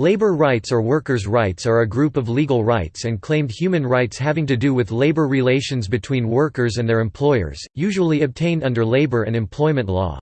Labor rights or workers' rights are a group of legal rights and claimed human rights having to do with labor relations between workers and their employers, usually obtained under labor and employment law.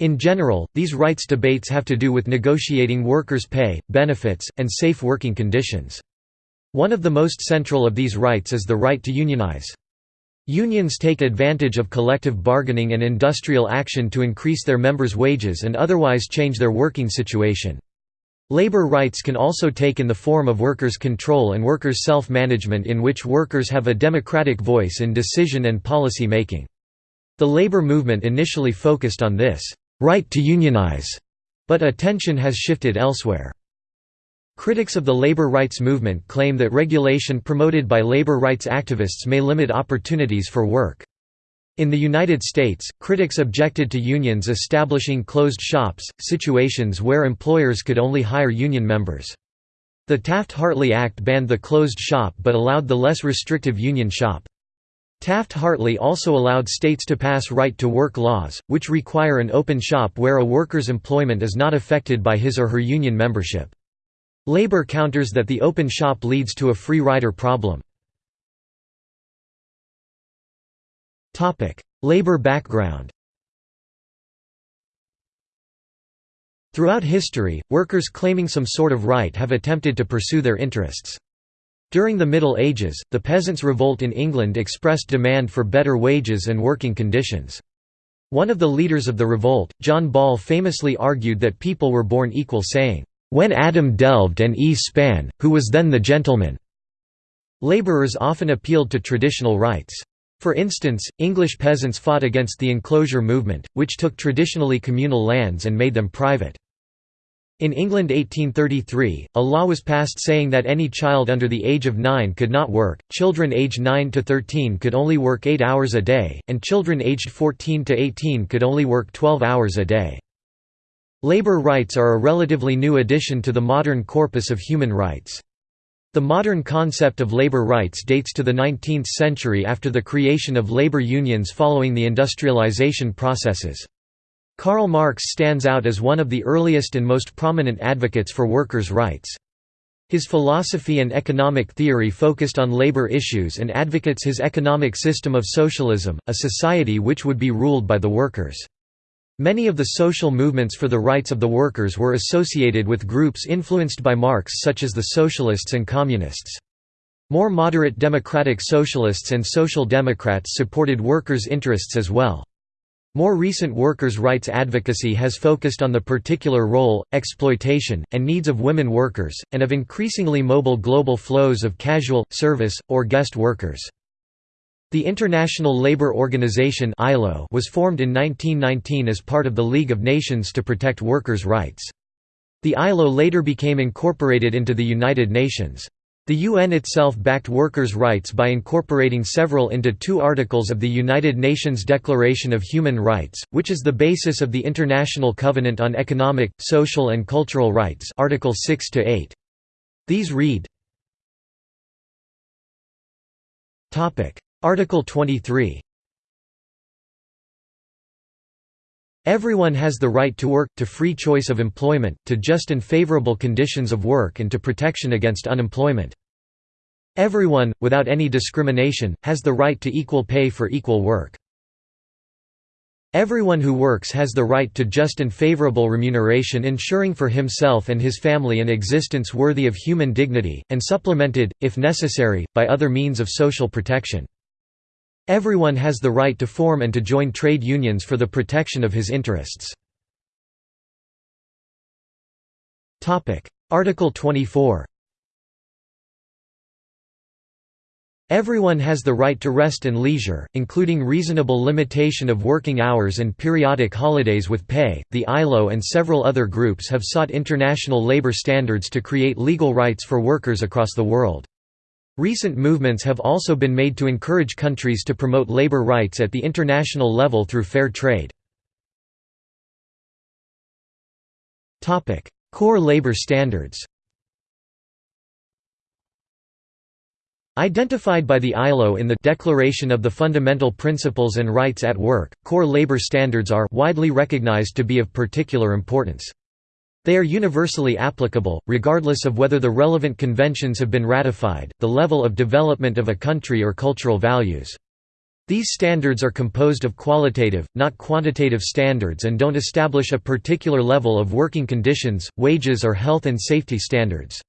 In general, these rights debates have to do with negotiating workers' pay, benefits, and safe working conditions. One of the most central of these rights is the right to unionize. Unions take advantage of collective bargaining and industrial action to increase their members' wages and otherwise change their working situation. Labor rights can also take in the form of workers' control and workers' self-management in which workers have a democratic voice in decision and policy making. The labor movement initially focused on this, "'right to unionize", but attention has shifted elsewhere. Critics of the labor rights movement claim that regulation promoted by labor rights activists may limit opportunities for work. In the United States, critics objected to unions establishing closed shops, situations where employers could only hire union members. The Taft-Hartley Act banned the closed shop but allowed the less restrictive union shop. Taft-Hartley also allowed states to pass right-to-work laws, which require an open shop where a worker's employment is not affected by his or her union membership. Labor counters that the open shop leads to a free rider problem. Labor background Throughout history, workers claiming some sort of right have attempted to pursue their interests. During the Middle Ages, the Peasants' Revolt in England expressed demand for better wages and working conditions. One of the leaders of the revolt, John Ball famously argued that people were born equal saying, "'When Adam delved and Eve span, who was then the gentleman?' Labourers often appealed to traditional rights. For instance, English peasants fought against the enclosure movement, which took traditionally communal lands and made them private. In England 1833, a law was passed saying that any child under the age of 9 could not work, children aged 9 to 13 could only work 8 hours a day, and children aged 14 to 18 could only work 12 hours a day. Labor rights are a relatively new addition to the modern corpus of human rights. The modern concept of labor rights dates to the 19th century after the creation of labor unions following the industrialization processes. Karl Marx stands out as one of the earliest and most prominent advocates for workers' rights. His philosophy and economic theory focused on labor issues and advocates his economic system of socialism, a society which would be ruled by the workers. Many of the social movements for the rights of the workers were associated with groups influenced by Marx such as the Socialists and Communists. More moderate democratic socialists and social democrats supported workers' interests as well. More recent workers' rights advocacy has focused on the particular role, exploitation, and needs of women workers, and of increasingly mobile global flows of casual, service, or guest workers. The International Labour Organization (ILO) was formed in 1919 as part of the League of Nations to protect workers' rights. The ILO later became incorporated into the United Nations. The UN itself backed workers' rights by incorporating several into two articles of the United Nations Declaration of Human Rights, which is the basis of the International Covenant on Economic, Social and Cultural Rights Article 6 to -8. These read Article 23 Everyone has the right to work, to free choice of employment, to just and favorable conditions of work and to protection against unemployment. Everyone, without any discrimination, has the right to equal pay for equal work. Everyone who works has the right to just and favorable remuneration ensuring for himself and his family an existence worthy of human dignity, and supplemented, if necessary, by other means of social protection. Everyone has the right to form and to join trade unions for the protection of his interests. Article 24 Everyone has the right to rest and leisure, including reasonable limitation of working hours and periodic holidays with pay. The ILO and several other groups have sought international labor standards to create legal rights for workers across the world. Recent movements have also been made to encourage countries to promote labor rights at the international level through fair trade. Core labor standards Identified by the ILO in the Declaration of the Fundamental Principles and Rights at Work, core labor standards are widely recognized to be of particular importance. They are universally applicable, regardless of whether the relevant conventions have been ratified, the level of development of a country or cultural values. These standards are composed of qualitative, not quantitative standards and don't establish a particular level of working conditions, wages or health and safety standards.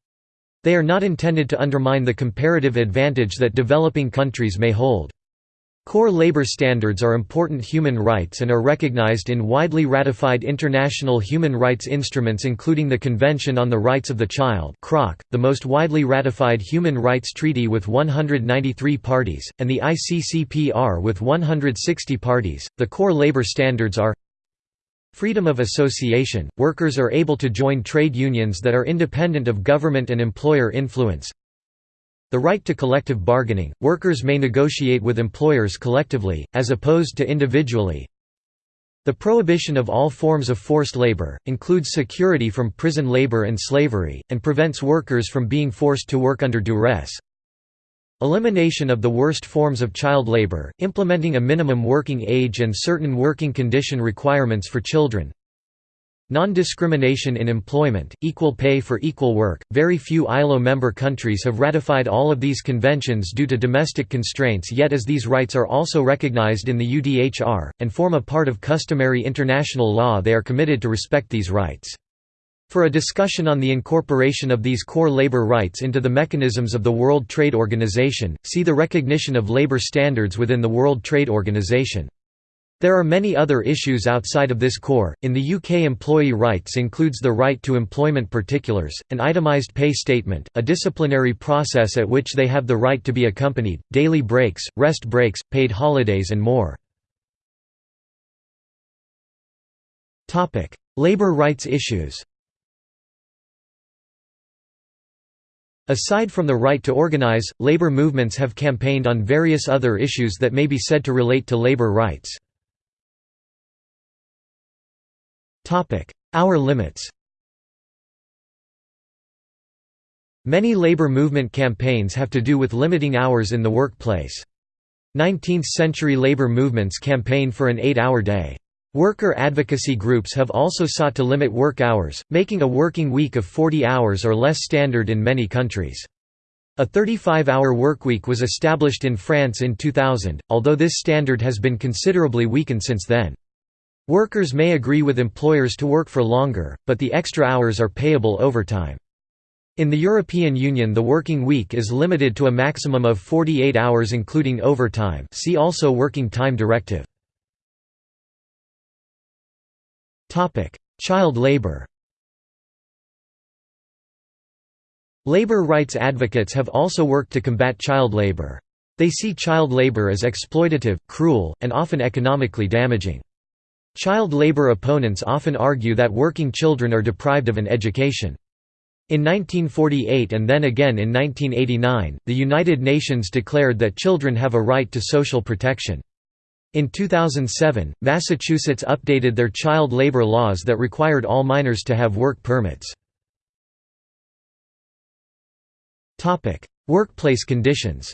They are not intended to undermine the comparative advantage that developing countries may hold. Core labor standards are important human rights and are recognized in widely ratified international human rights instruments including the Convention on the Rights of the Child the most widely ratified human rights treaty with 193 parties, and the ICCPR with 160 parties. The core labor standards are Freedom of association – Workers are able to join trade unions that are independent of government and employer influence the right to collective bargaining – Workers may negotiate with employers collectively, as opposed to individually. The prohibition of all forms of forced labor, includes security from prison labor and slavery, and prevents workers from being forced to work under duress. Elimination of the worst forms of child labor, implementing a minimum working age and certain working condition requirements for children. Non-discrimination in employment, equal pay for equal work. Very few ILO member countries have ratified all of these conventions due to domestic constraints yet as these rights are also recognized in the UDHR, and form a part of customary international law they are committed to respect these rights. For a discussion on the incorporation of these core labor rights into the mechanisms of the World Trade Organization, see the recognition of labor standards within the World Trade Organization. There are many other issues outside of this core. In the UK, employee rights includes the right to employment particulars, an itemised pay statement, a disciplinary process at which they have the right to be accompanied, daily breaks, rest breaks, paid holidays, and more. Topic: Labor rights issues. Aside from the right to organize, labor movements have campaigned on various other issues that may be said to relate to labor rights. Hour limits Many labor movement campaigns have to do with limiting hours in the workplace. 19th-century labor movements campaigned for an eight-hour day. Worker advocacy groups have also sought to limit work hours, making a working week of 40 hours or less standard in many countries. A 35-hour workweek was established in France in 2000, although this standard has been considerably weakened since then. Workers may agree with employers to work for longer, but the extra hours are payable overtime. In the European Union the working week is limited to a maximum of 48 hours including overtime see also Working Time Directive. Child labor Labor rights advocates have also worked to combat child labor. They see child labor as exploitative, cruel, and often economically damaging. Child labor opponents often argue that working children are deprived of an education. In 1948 and then again in 1989, the United Nations declared that children have a right to social protection. In 2007, Massachusetts updated their child labor laws that required all minors to have work permits. Workplace conditions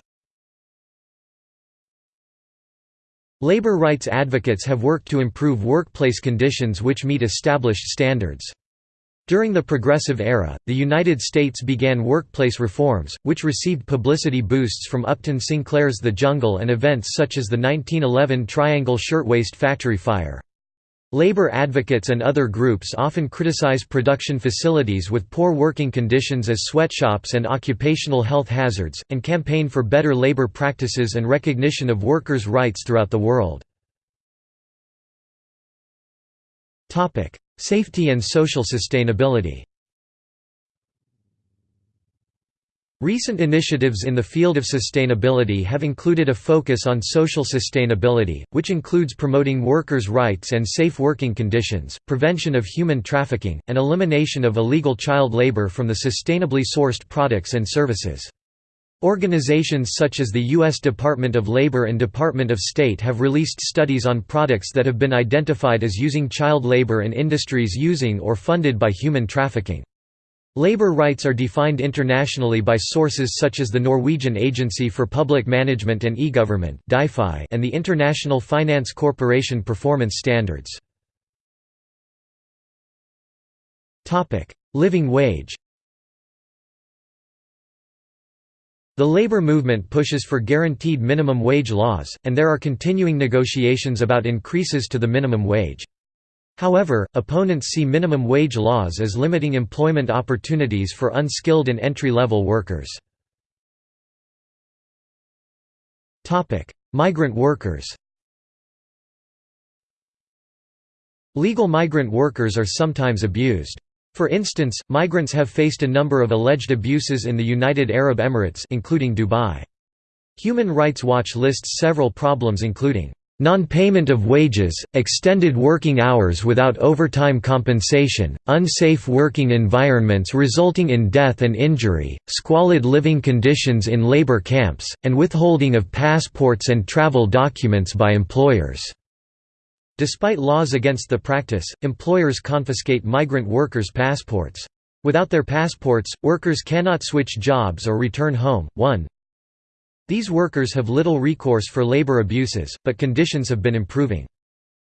Labor rights advocates have worked to improve workplace conditions which meet established standards. During the Progressive Era, the United States began workplace reforms, which received publicity boosts from Upton Sinclair's The Jungle and events such as the 1911 Triangle Shirtwaist Factory fire. Labor advocates and other groups often criticize production facilities with poor working conditions as sweatshops and occupational health hazards, and campaign for better labor practices and recognition of workers' rights throughout the world. Safety and social sustainability Recent initiatives in the field of sustainability have included a focus on social sustainability, which includes promoting workers' rights and safe working conditions, prevention of human trafficking, and elimination of illegal child labor from the sustainably sourced products and services. Organizations such as the U.S. Department of Labor and Department of State have released studies on products that have been identified as using child labor and industries using or funded by human trafficking. Labour rights are defined internationally by sources such as the Norwegian Agency for Public Management and E-Government and the International Finance Corporation Performance Standards. Living wage The labor movement pushes for guaranteed minimum wage laws, and there are continuing negotiations about increases to the minimum wage. However, opponents see minimum wage laws as limiting employment opportunities for unskilled and entry-level workers. Migrant workers Legal migrant workers are sometimes abused. For instance, migrants have faced a number of alleged abuses in the United Arab Emirates including Dubai. Human Rights Watch lists several problems including Non-payment of wages, extended working hours without overtime compensation, unsafe working environments resulting in death and injury, squalid living conditions in labor camps, and withholding of passports and travel documents by employers. Despite laws against the practice, employers confiscate migrant workers' passports. Without their passports, workers cannot switch jobs or return home. 1. These workers have little recourse for labor abuses, but conditions have been improving.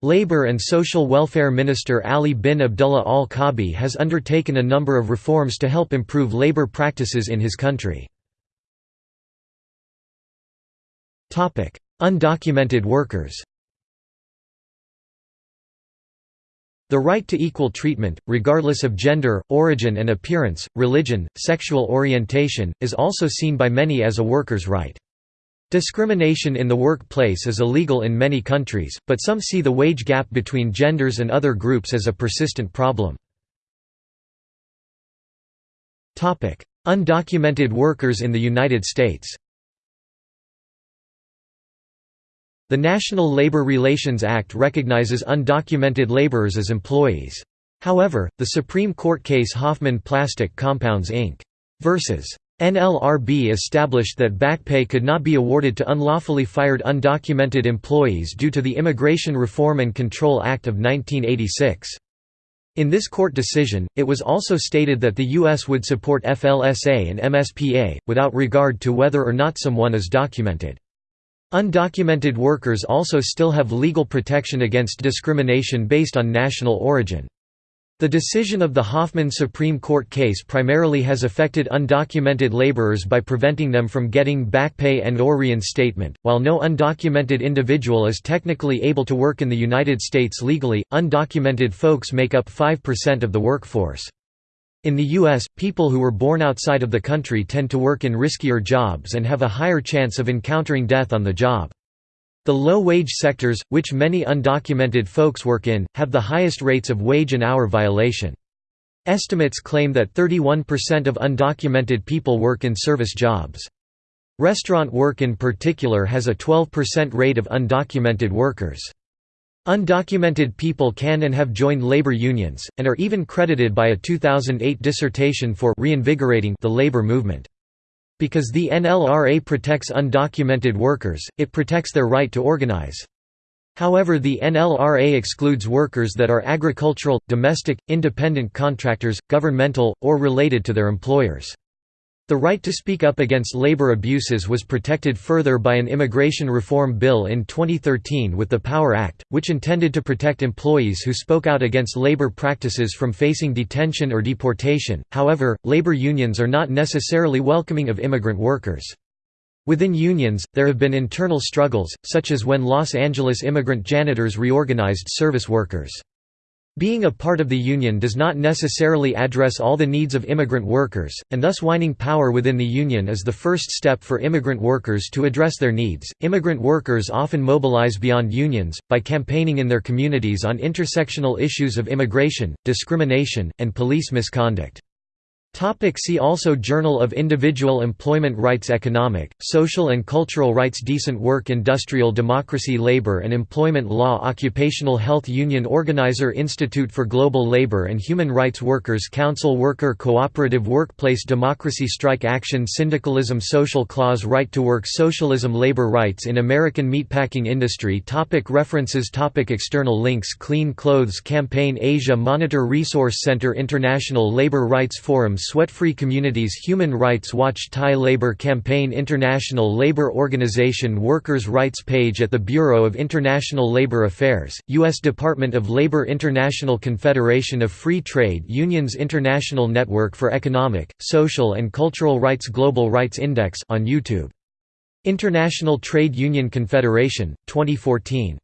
Labor and Social Welfare Minister Ali bin Abdullah Al Kabi has undertaken a number of reforms to help improve labor practices in his country. Undocumented workers The right to equal treatment, regardless of gender, origin and appearance, religion, sexual orientation, is also seen by many as a worker's right. Discrimination in the workplace is illegal in many countries, but some see the wage gap between genders and other groups as a persistent problem. Undocumented workers in the United States The National Labor Relations Act recognizes undocumented laborers as employees. However, the Supreme Court case Hoffman Plastic Compounds Inc. versus NLRB established that back pay could not be awarded to unlawfully fired undocumented employees due to the Immigration Reform and Control Act of 1986. In this court decision, it was also stated that the U.S. would support FLSA and MSPA, without regard to whether or not someone is documented. Undocumented workers also still have legal protection against discrimination based on national origin. The decision of the Hoffman Supreme Court case primarily has affected undocumented laborers by preventing them from getting back pay and or reinstatement. While no undocumented individual is technically able to work in the United States legally, undocumented folks make up 5% of the workforce. In the U.S., people who were born outside of the country tend to work in riskier jobs and have a higher chance of encountering death on the job. The low-wage sectors, which many undocumented folks work in, have the highest rates of wage and hour violation. Estimates claim that 31% of undocumented people work in service jobs. Restaurant work in particular has a 12% rate of undocumented workers. Undocumented people can and have joined labor unions, and are even credited by a 2008 dissertation for reinvigorating the labor movement. Because the NLRA protects undocumented workers, it protects their right to organize. However the NLRA excludes workers that are agricultural, domestic, independent contractors, governmental, or related to their employers. The right to speak up against labor abuses was protected further by an immigration reform bill in 2013 with the Power Act, which intended to protect employees who spoke out against labor practices from facing detention or deportation. However, labor unions are not necessarily welcoming of immigrant workers. Within unions, there have been internal struggles, such as when Los Angeles immigrant janitors reorganized service workers. Being a part of the union does not necessarily address all the needs of immigrant workers, and thus winning power within the union is the first step for immigrant workers to address their needs. Immigrant workers often mobilize beyond unions, by campaigning in their communities on intersectional issues of immigration, discrimination, and police misconduct. Topic see also Journal of Individual Employment Rights Economic, Social and Cultural Rights Decent Work Industrial Democracy Labor and Employment Law Occupational Health Union Organizer Institute for Global Labor and Human Rights Workers Council Worker Cooperative Workplace Democracy Strike Action Syndicalism Social Clause Right to Work Socialism Labor Rights in American Meatpacking Industry topic References topic External links Clean Clothes Campaign Asia Monitor Resource Center International Labor Rights Forum Sweat-Free Communities Human Rights Watch Thai Labour Campaign International Labour Organization Workers' Rights page at the Bureau of International Labour Affairs, U.S. Department of Labor International Confederation of Free Trade Unions International Network for Economic, Social and Cultural Rights Global Rights Index on YouTube. International Trade Union Confederation, 2014